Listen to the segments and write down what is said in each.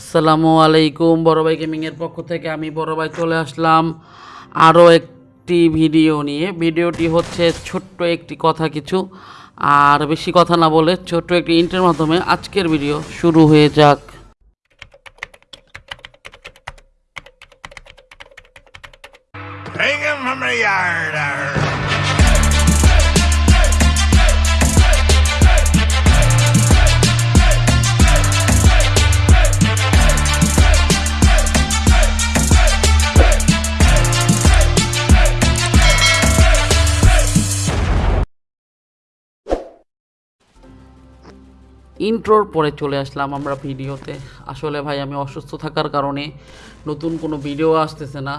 আসসালামু আলাইকুম বড় ভাই গেমিংয়ের পক্ষ থেকে আমি বড় ভাই চলে আসলাম আরও একটি ভিডিও নিয়ে ভিডিওটি হচ্ছে ছোট্ট একটি কথা কিছু, আর বেশি কথা না বলে ছোট্ট একটি ইন্টের মাধ্যমে আজকের ভিডিও শুরু হয়ে যাক Take him from the yard. ইন্ট্রোর পরে চলে আসলাম আমরা ভিডিওতে। আসলে ভাই, আমি অসুস্থ থাকার কারণে নতুন কোনো ভিডিও আসতেছে না।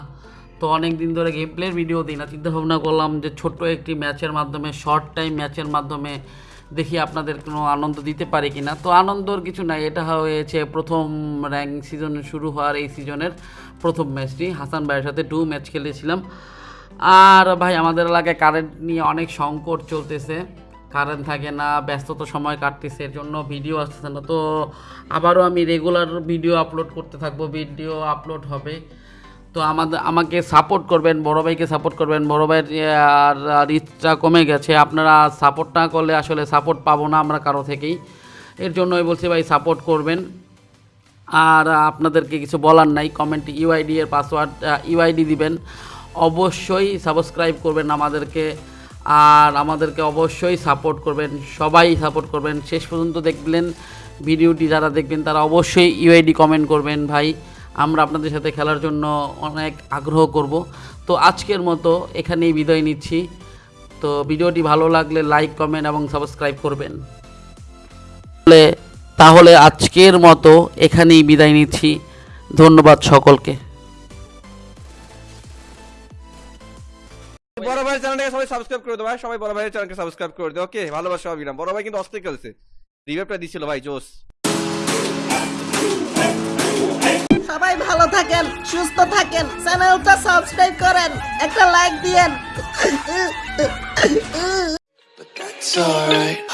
তো অনেক দিন ধরে গেম প্লের ভিডিও দিই না। চিন্তা ভাবনা করলাম যে ছোট্ট একটি ম্যাচের মাধ্যমে শর্ট টাইম ম্যাচের মাধ্যমে দেখি আপনাদের কোনো আনন্দ দিতে পারি কি না তো আনন্দর কিছু নাই। এটা হয়েছে প্রথম র্যাঙ্ক সিজন শুরু হওয়ার এই সিজনের প্রথম ম্যাচটি হাসান ভাইয়ের সাথে টু ম্যাচ খেলেছিলাম। আর ভাই, আমাদের এলাকায় কারেন্ট নিয়ে অনেক সংকট চলতেছে। কারেন্ট থাকে না ব্যস্তত সময় কাটতেছে এর জন্য ভিডিও আসতেছে না। তো আবারও আমি রেগুলার ভিডিও আপলোড করতে থাকব ভিডিও আপলোড হবে। তো আমাদের আমাকে সাপোর্ট করবেন বড় ভাইকে সাপোর্ট করবেন। বড় ভাইয়ের ইয়ে, আর রিচটা কমে গেছে। আপনারা সাপোর্ট না করলে আসলে সাপোর্ট পাবো না আমরা কারও থেকেই। এর জন্যই বলছি ভাই সাপোর্ট করবেন। আর আপনাদেরকে কিছু বলার নাই কমেন্টে ইউআইডি এর পাসওয়ার্ড ইউআইডি দিবেন। অবশ্যই সাবস্ক্রাইব করবেন আমাদেরকে। আর আমাদেরকে অবশ্যই সাপোর্ট করবেন, সবাই সাপোর্ট করবেন। শেষ পর্যন্ত দেখলেন, ভিডিওটি যারা দেখবেন তারা অবশ্যই ইউআইডি কমেন্ট করবেন, ভাই। আমরা আপনাদের সাথে খেলার জন্য অনেক আগ্রহ করব। তো আজকের মতো এখানেই বিদায় নিচ্ছি। তো ভিডিওটি ভালো লাগলে লাইক কমেন্ট এবং সাবস্ক্রাইব করবেন। তাহলে তাহলে আজকের মতো এখানেই বিদায় নিচ্ছি। ধন্যবাদ সকলকে। বড় ভাইয়ের চ্যানেলটাকে সবাই সাবস্ক্রাইব করে দেবো ভাই। সবাই বড় ভাইয়ের চ্যানেলকে সাবস্ক্রাইব করে দেবো ওকে ভালোবাসা অবিরাম বড় ভাই কিন্তু অস্থির খেলছে। রিভাইভটা দিছিল ভাই জোস সবাই ভালো থাকেন সুস্থ থাকেন চ্যানেলটা সাবস্ক্রাইব করেন একটা লাইক দিয়েন। That's alright.